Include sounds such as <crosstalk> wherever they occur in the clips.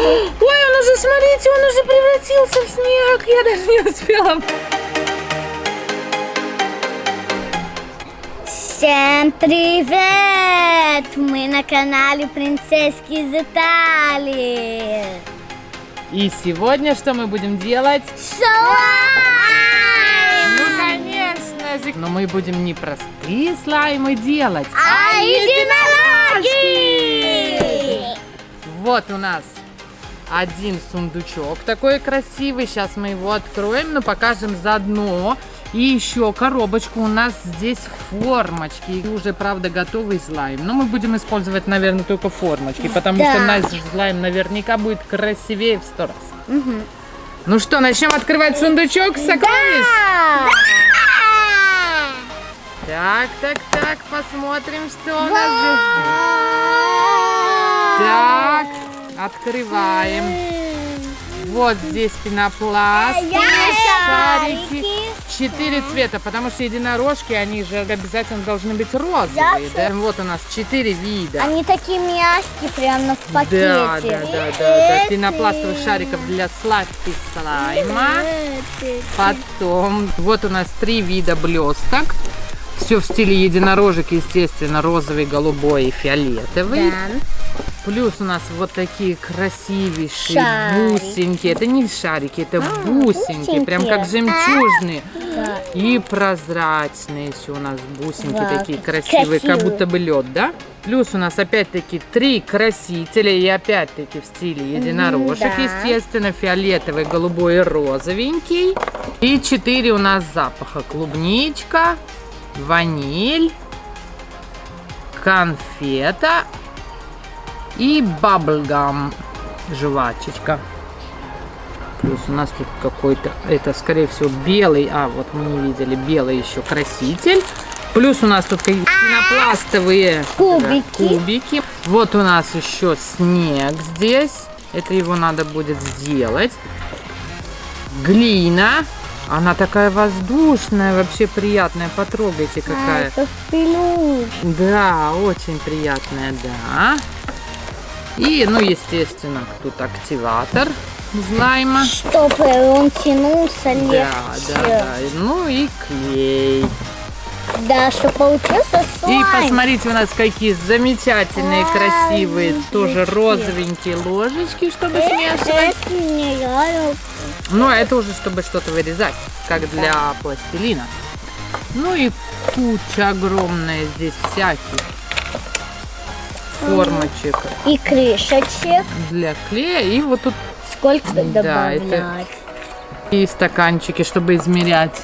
Ой, он уже, смотрите, он уже превратился в снег. Я даже не успела. Всем привет! Мы на канале Принцесски из Италии. И сегодня что мы будем делать? Слайм! Ну, конечно же. Но мы будем не простые слаймы делать, А единороги! Вот у нас один сундучок такой красивый. Сейчас мы его откроем, но покажем заодно. И еще коробочку у нас здесь формочки. И уже, правда, готовый слайм. Но мы будем использовать, наверное, только формочки, потому Да. что наш слайм наверняка будет красивее в сто раз. Ну что, начнем открывать сундучок сокровищ? Да! Так, так, так, посмотрим, что у нас здесь. Так, открываем. Вот здесь пенопласт, Я шарики. Четыре цвета, потому что единорожки, они же обязательно должны быть розовые. Да? Вот у нас четыре вида. Они такие мягкие, прямо в пакете. Да, да, да, да, да. Пенопластовых шариков для сладких слайма. Потом, вот у нас три вида блесток. Все в стиле единорожек, естественно, розовый, голубой и фиолетовый. Да. Плюс у нас вот такие красивейшие Шарики. бусинки. Это не шарики, это бусинки, прям как бусинки. жемчужные. Да. И прозрачные еще у нас бусинки Да, такие как красивые, как красивые. будто бы лед, да? Плюс у нас опять-таки три красителя и опять-таки в стиле единорожек, да. естественно, фиолетовый, голубой и розовенький. И четыре у нас запаха. Клубничка, ваниль, конфета и баблгам, жвачечка. Плюс у нас тут какой-то, это скорее всего белый, а вот мы не видели, белый еще краситель. Плюс у нас тут какие-то пенопластовые Кубики. да, кубики. Вот у нас еще снег здесь. Это его надо будет сделать. Глина. Она такая воздушная, вообще приятная. Потрогайте, А, какая. это пилюш. Да, очень приятная, да. И, ну, естественно, тут активатор слайма. Чтобы он тянулся легче. Да, да, да. Ну и клей. Да, чтобы получился И слайм. посмотрите, у нас какие замечательные, Ай, красивые, тоже розовенькие ложечки, чтобы Э, смешивать. это мне нравится. Ну, а это уже чтобы что-то вырезать, как для пластилина. Ну и куча огромная здесь всяких формочек И крышечек. для клея. И вот тут Сколько Да, добавлять? это- и стаканчики, чтобы измерять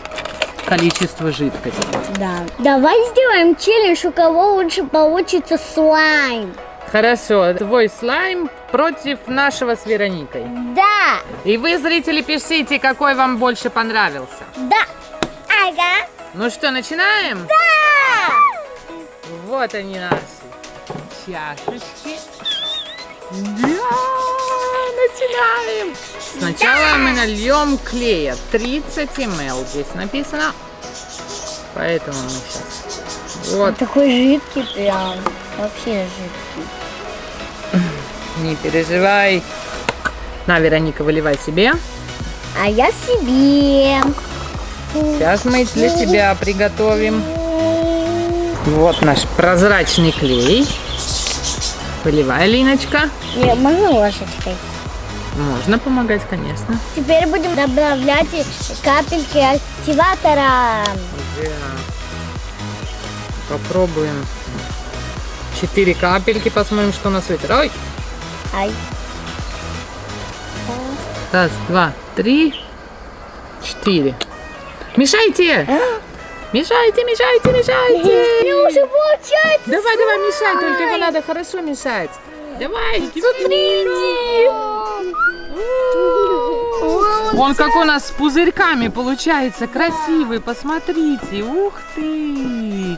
количество жидкости. Да. Давай сделаем челлендж, у кого лучше получится слайм. Хорошо, твой слайм против нашего с Вероникой. Да, И вы, зрители, пишите, какой вам больше понравился. да. Ага. Ну что, начинаем? Да. Вот они наши чашечки. Да, начинаем. Сначала мы нальем клея. 30 мл здесь написано. Поэтому мы сейчас... Вот, Такой жидкий прям. Вообще жидкий. Не переживай. На, Вероника, выливай себе. А я себе. Сейчас мы для тебя приготовим. Вот наш прозрачный клей. Выливай, Линочка. Не, можно ложечкой? Можно помогать, конечно. Теперь будем добавлять капельки активатора. Да. Попробуем. Четыре капельки, посмотрим, что у нас выйдет. Ой! Ай. Раз, два, три, четыре. Мешайте! Мешайте, мешайте, мешайте! Не уже получается. Давай, давай, мешай, только его надо хорошо мешать. Давай, смотрите! Он как у нас с пузырьками получается, красивый, посмотрите, ух ты.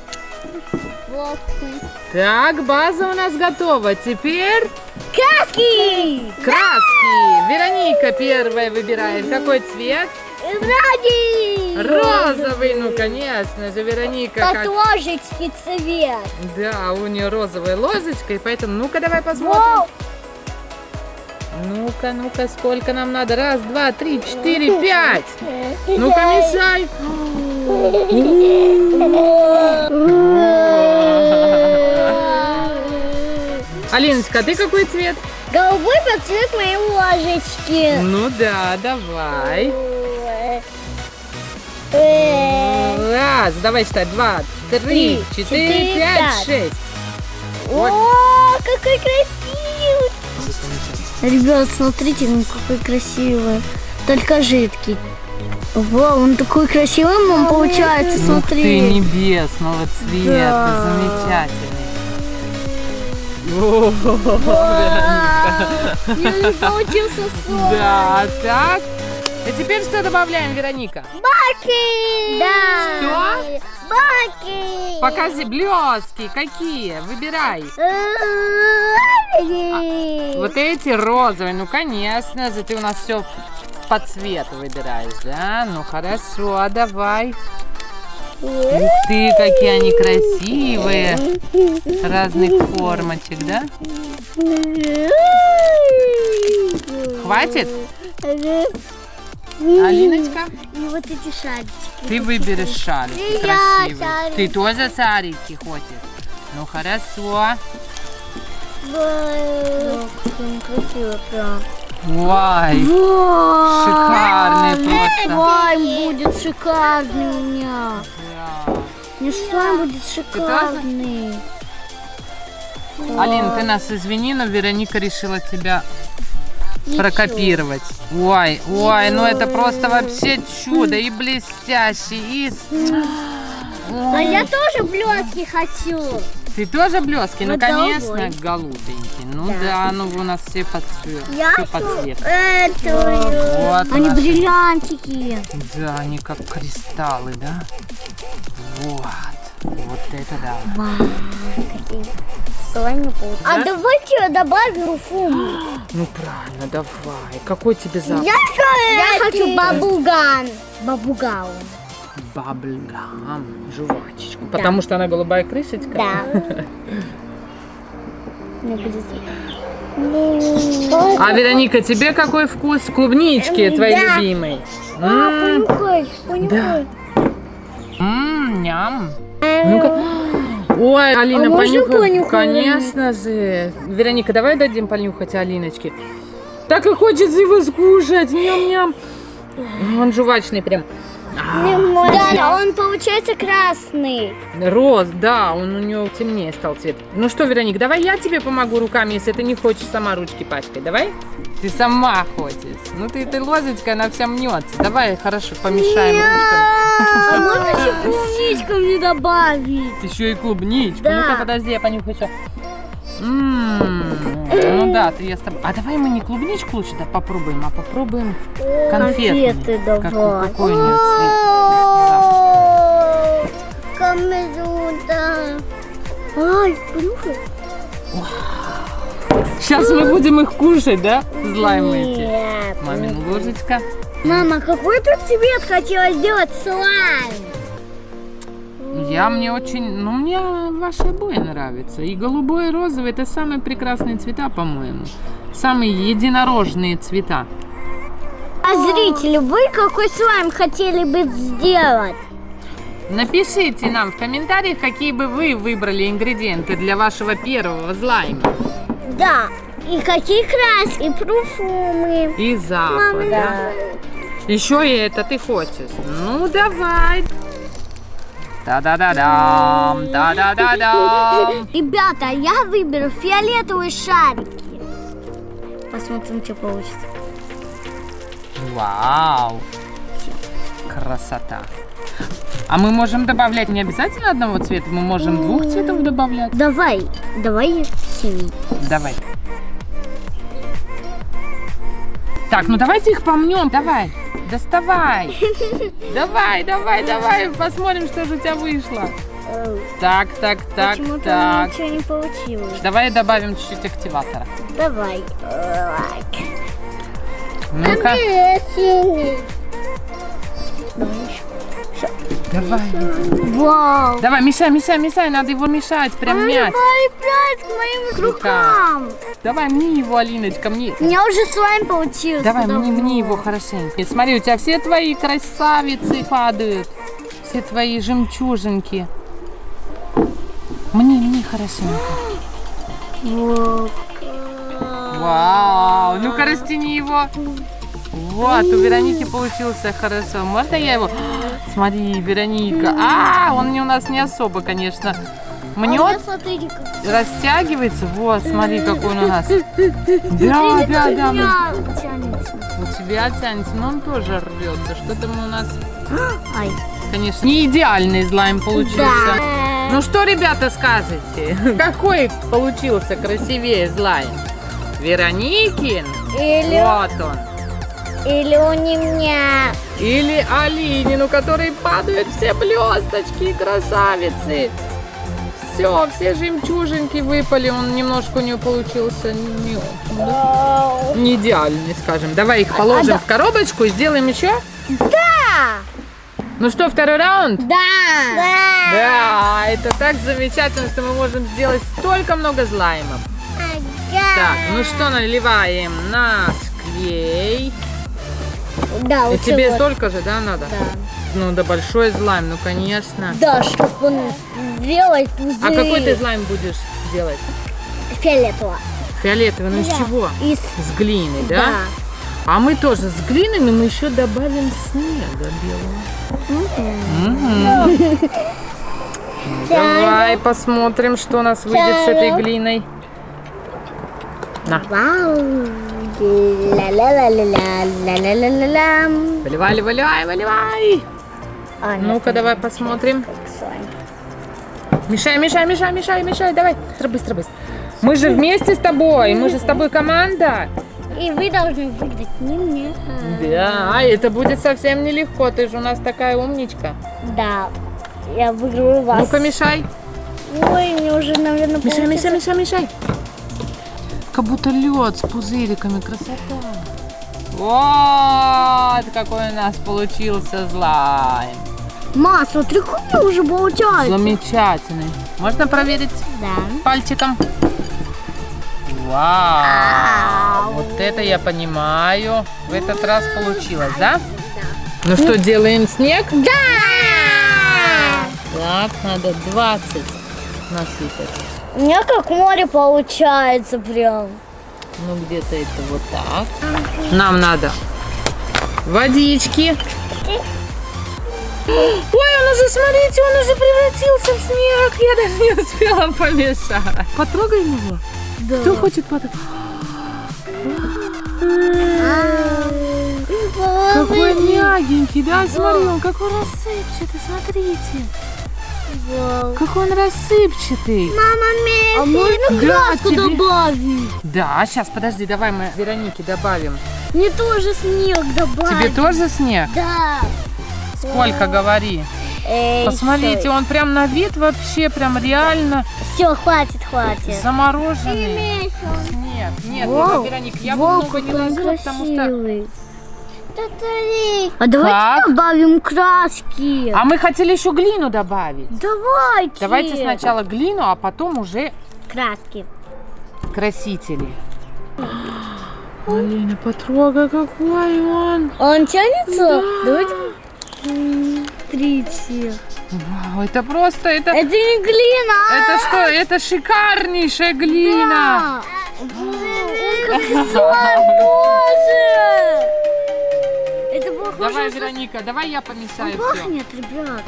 Так, база у нас готова. Теперь Краски! краски. Вероника первая выбирает. Какой цвет? Ради! Розовый, ну конечно же, Вероника. Как Как... ложечки цвет. Да, у нее розовая ложечка, и поэтому, ну-ка давай посмотрим. Ну-ка, ну-ка, сколько нам надо? Раз, два, три, четыре, пять. Ну-ка, мешай. <laughs> Алиночка, а ты какой цвет? Голубой под цвет моей ложечки. Ну да, давай. Э, Раз, давай считай. Два, три, четыре, пять, шесть. О, какой красивый! Ребят, смотрите, он какой красивый. Только жидкий. Вау, он такой красивый, мам, получается, Ух ты, смотри. небесного цвета, Да. замечательный. Получился сон. Да, так. И теперь что добавляем, Вероника? Баки! Да. Что? Баки! Покажи, блески какие, выбирай. Э, Вот эти розовые, ну конечно же, ты у нас все по цвету выбираешь, да? Ну хорошо, давай. Ух ты, какие они красивые. Разных формочек, да? Хватит? Алиночка, И вот эти шарики. ты выберешь шарики И я красивые. шарики. Ты тоже шарики хочешь? Ну хорошо. Красиво прям. Ой, Шикарный просто. Слайм будет шикарный у меня. Не слайм будет шикарный. Алин, ты нас извини, но Вероника решила тебя прокопировать. Ой, ой, ну это просто вообще чудо и блестящий, и... А я тоже блестки хочу. Ты тоже блески? Ну, Ну, конечно, голубой. голубенький. Ну Да. да, ну у нас все по цвету. Я Все по цвету. эту. Вот Они наши- бриллиантики. Да, они как кристаллы, да? Вот. Вот это да. Получится. А Да? давайте я добавлю фум. Ну правильно, давай. Какой тебе запах? Я, я хочу бабуган. Бабугау. Баблгам. Жвачечку. Потому что она голубая крышечка? Да. <laughs> Будет А, Вероника, тебе какой вкус клубнички М, твоей да. любимой? А, понюхай, понюхай. м, Ням. Ну-ка. Ой, Алина, А понюхай. Конечно же. Вероника, давай дадим понюхать Алиночке. Так и хочется его скушать. Ням-ням. Он жвачный прям. Да, он получается красный. Роз, да, он у него темнее стал цвет. Ну что, Вероник, давай я тебе помогу руками, если ты не хочешь сама ручки пачкать. Давай? Ты сама хочешь. Ну ты этой ложечкой, она вся мнется. Давай, хорошо, помешаем ручками. А можно еще клубничку мне добавить? Еще и клубничку. Да. Ну-ка, подожди, я понюхаю еще. М, Ну да, ты я с тобой. А давай мы не клубничку лучше да, попробуем, а попробуем. Конфеты Как- давай. какой у нее цвет? Ай, понюхай. Сейчас мы будем их кушать, да? Злаймы эти. Мамин ложечка. Мама, какой ты цвет хотела сделать слайм? Я мне очень, ну мне ваши обои нравятся. И голубой, и розовый это самые прекрасные цвета, по-моему. Самые единорожные цвета. А зрители, вы какой слайм хотели бы сделать? Напишите нам в комментариях, какие бы вы выбрали ингредиенты для вашего первого злайма. Да. И какие краски, и парфумы. И запах, да? Еще и это ты хочешь. Ну давай. Да-да-да-дам, да-да-да-дам. Ребята, я выберу фиолетовые шарики. Посмотрим, что получится. Вау! Красота! А мы можем добавлять не обязательно одного цвета, мы можем двух цветов добавлять. Давай, давай синий. Давай. Так, ну давайте их помнем, давай. Доставай. Давай, давай, давай, посмотрим, что же у тебя вышло. Так, так, так, Почему-то так. ничего не получилось. Давай добавим чуть-чуть активатора. Давай. Ну-ка. Давай Вау. давай, мешай, мешай, мешай, надо его мешать, прям мяч. Прилипает к моим рукам. Давай, мне его, Алиночка, мне. У меня уже слайм получился. Давай, мне, мне его хорошенько. Смотри, у тебя все твои красавицы падают. Все твои жемчужинки. Мне, мне хорошенько. Вот. Вау, ну-ка растяни его. Вот, у Вероники получился хорошо. Можно я его? Смотри, Вероника. А, он не у нас не особо, конечно. А Мнет, растягивается. Вот, смотри, какой он у нас. Да, да, да. тянется. У тебя тянется, но он тоже рвется. Что-то мы у нас, конечно, не идеальный слайм получился. Ну что, ребята, скажете? <laughs> Какой получился красивее слайм? Вероникин? Или, Вот он. Или у меня. Или Алинин, у которой падают все блесточки, красавицы. Все, все жемчужинки выпали. Он немножко у нее получился не, очень, не идеальный, скажем. Давай их положим да. в коробочку и сделаем еще. Да. Ну что, второй раунд? Да. Да. Да, это так замечательно, что мы можем сделать столько много слаймов. Так, ну что, наливаем наш клей. Да, И тебе вот. столько же, да, надо? Да. Ну, да большой слайм, ну, конечно. Да, чтобы он сделать пузыри. А какой ты слайм будешь делать? Фиолетово. Фиолетовый, ну из Да. чего? Из... С глиной, да? Да. А мы тоже с глиной, но мы еще добавим снега белого. Мгм. Давай посмотрим, что у нас выйдет с этой глиной. На, Вау. Ла-ла-ла-ла-ла-ла-ла-ла-ла. выливай, выливай, выливай. А, Ну-ка, давай посмотрим. Мешай, мешай, мешай, мешай, мешай, давай. Быстро, быстро, быстро. Мы же вместе с тобой, мы же с тобой команда. И вы должны выиграть не мне. Да, это будет совсем нелегко, ты же у нас такая умничка. Да. Я выиграю вас. Ну-ка, мешай. Ой, мне уже, наверное, Мешай, мешай, мешай, мешай. Как будто лед с пузыриками, красота. Вот какой у нас получился слайм. Ма, смотри, какой уже получается. Замечательный. Можно проверить Да. пальчиком? Вау! Вот это я понимаю. В этот раз получилось, да? Ну что, делаем снег? Да! Так, надо 20 насыпать. У меня как море получается прям. Ну, где-то это вот так. Нам надо водички. Ой, он уже, смотрите, он уже превратился в снег. Я даже не успела помешать. Потрогаем его. Да. Кто хочет потрогать? Какой мягенький, да? Смотри, он какой рассыпчатый, смотрите. Вау. Какой он рассыпчатый. Мама, А можно Да, краску тебе- добавить? Да, сейчас, подожди, давай мы Веронике добавим. Мне тоже снег добавить. Тебе тоже снег? Да. Сколько, говори. Посмотрите, он прям на вид вообще прям реально Все, хватит, хватит. замороженный снег. Нет, Вау. ну, Вероник, я бы Вау, много не ложила, потому что... А давайте Как? добавим краски. А мы хотели еще глину добавить. Давайте. Давайте сначала глину, а потом уже краски. красители. Алина, потрогай, какой он. Он тянется? Давайте. Смотрите. Вау, это просто, это... Это не глина. Это что? Это шикарнейшая глина. Да. Он как <laughs> слайм тоже. Давай, Вероника, давай я помешаю все. Пахнет, ребят.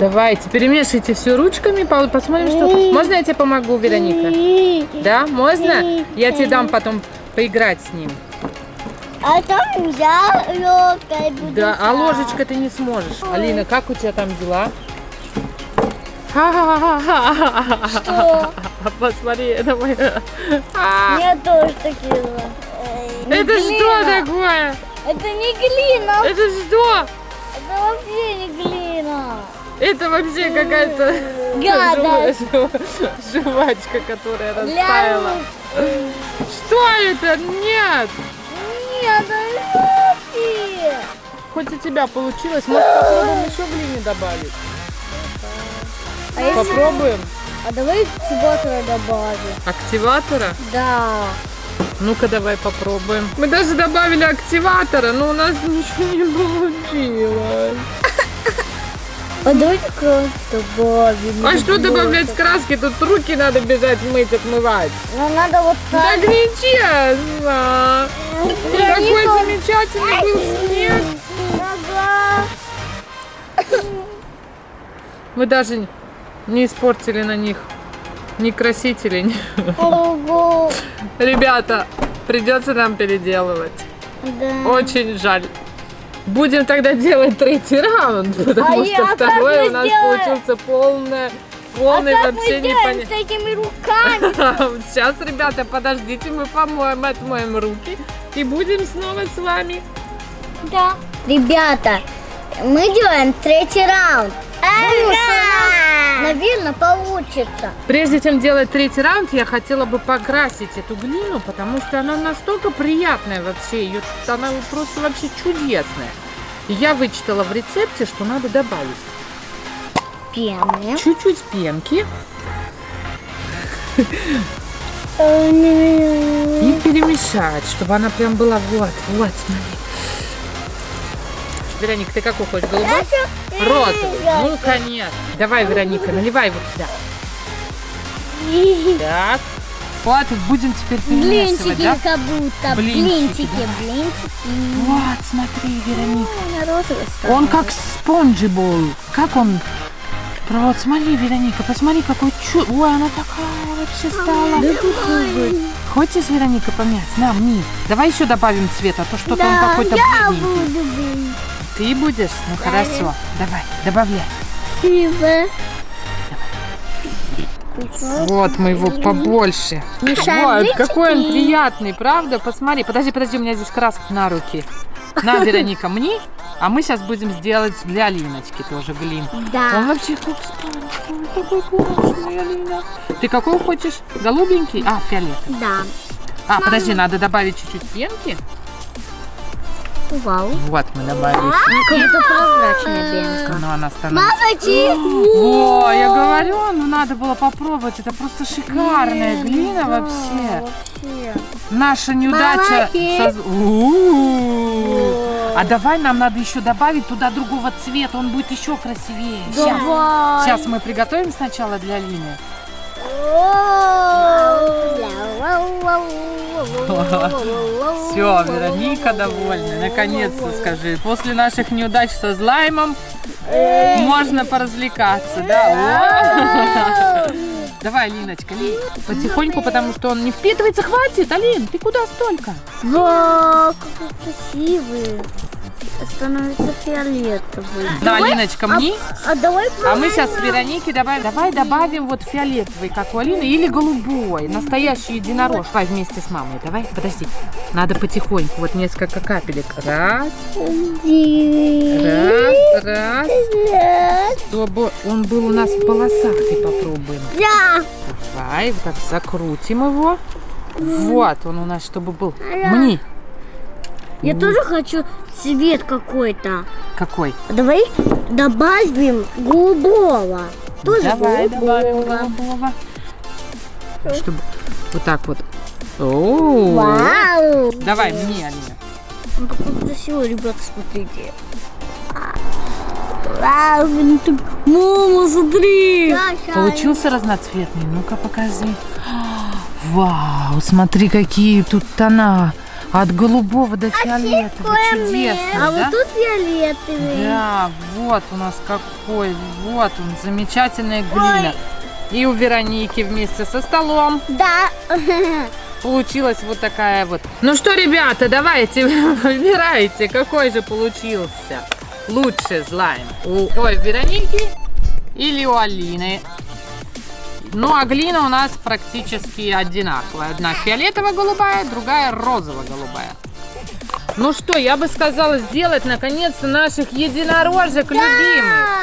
Давайте, перемешайте все ручками, по- посмотрим, что там. Можно я тебе помогу, Вероника? Да, можно? Я тебе дам потом поиграть с ним. А там я лёгкой буду. Да, а ложечкой ты не сможешь. Алина, как у тебя там дела? Что? <laughs> Посмотри, это мой... А, Мне тоже такие. Это что такое? Это не глина. Это что? Это вообще не глина. Это вообще какая-то <laughs> жвачка, которая растаяла. Что это? Нет! Нет, лёгкие. хоть у тебя получилось. Может, попробуем еще глины добавить? А, если- Попробуем. а давай активатора добавим. Активатора? Да. Ну-ка, давай попробуем. Мы даже добавили активатора, но у нас <laughs> ничего не получилось. А давайте краску добавим. А что добавлять краски? Тут руки надо бежать мыть, отмывать. Ну надо вот Так так. нечестно. Такой замечательный был снег. Мы даже не испортили на них ни красители. Ого. Ребята, придется нам переделывать. Да. Очень жаль. Будем тогда делать третий раунд, потому А что я- а второй у нас сделаем? получился полное, А полный мы вообще сделаем непонятно. с этими руками? <laughs> Сейчас, ребята, подождите, мы помоем, отмоем руки и будем снова с вами. Да. Ребята, мы делаем третий раунд. Думаю, что у нас, наверное, получится. Прежде чем делать третий раунд, я хотела бы покрасить эту глину, потому что она настолько приятная вообще, ее, она просто вообще чудесная. И я вычитала в рецепте, что надо добавить Пены. чуть-чуть пенки и перемешать, чтобы она прям была вот, вот, смотри. Вероника, ты какой хочешь, голубой? Розовый. Ну, конечно. Давай, Вероника, наливай его сюда. <laughs> Так. Вот, будем теперь перемешивать, Блинчики да? как будто. Блинчики, Блинчики, блинчики. Вот, смотри, Вероника. Стала. Он как спонжибол. Как он? Вот, смотри, Вероника, посмотри, какой чу... Ой, она такая вообще стала. Хочешь, Вероника, помять? На, мне. Давай еще добавим цвет, а то что-то он Да, какой-то я бледненький. буду. Ты будешь? Ну Да. хорошо. Давай, добавляй. Спасибо. Вот мы его побольше. Вот, какой он приятный, правда? Посмотри, подожди, подожди, у меня здесь краска на руки. На, Вероника, мне, а мы сейчас будем сделать для Алиночки тоже глин. Он Да. вообще как ой, такой классный, Алина. Ты какой хочешь? Голубенький? А, фиолетовый. Да. А, подожди, надо добавить чуть-чуть пенки. Вау. Вот мы добавили. Как будто прозрачная пенка. Ну, она становится. Мамочки! О, я говорю, ну надо было попробовать. Это просто шикарная глина вообще. Наша неудача... А давай нам надо еще добавить туда другого цвета, он будет еще красивее. Сейчас. Давай. Сейчас мы приготовим сначала для Лины. Все, Вероника довольна. Наконец-то скажи. После наших неудач со слаймом можно поразвлекаться, да? Давай, Линочка, лей потихоньку, потому что он не впитывается. Хватит, Алин, ты куда столько? Вау, какой красивый. Становится фиолетовый. Да, Линочка, мне. А давай А мы сейчас Веронике добавим. Давай добавим вот фиолетовый, как у Алины, или голубой. Настоящий единорож. Давай вместе с мамой. Давай, подожди. Надо потихоньку. Вот несколько капелек. Раз, раз, раз. Чтобы он был у нас в полосах. И попробуем. Да. Давай, вот так закрутим его. Вот он у нас, чтобы был. Мне. Я тоже хочу цвет какой-то. Какой? А Давай добавим голубого. Тоже Давай добавим голубого. голубого. Чтобы вот так вот. О, Вау. Давай мне, Алина. Он такой красивый, ребят, смотрите. Вау, так- Мама, смотри. Получился разноцветный? Ну-ка покажи. Вау, смотри, какие тут тона. От голубого до фиолетового. Чудесно, А да? вот тут фиолетовый. Да, вот у нас какой. Вот он, замечательная глина. И у Вероники вместе со столом Да. <laughs> получилась вот такая вот. Ну что, ребята, давайте <laughs> выбирайте, какой же получился лучший слайм. У ой, Вероники или у Алины. Ну а глина у нас практически одинаковая. Одна фиолетово-голубая, другая розово-голубая. Ну что, я бы сказала сделать наконец-то наших единорожек да! любимых.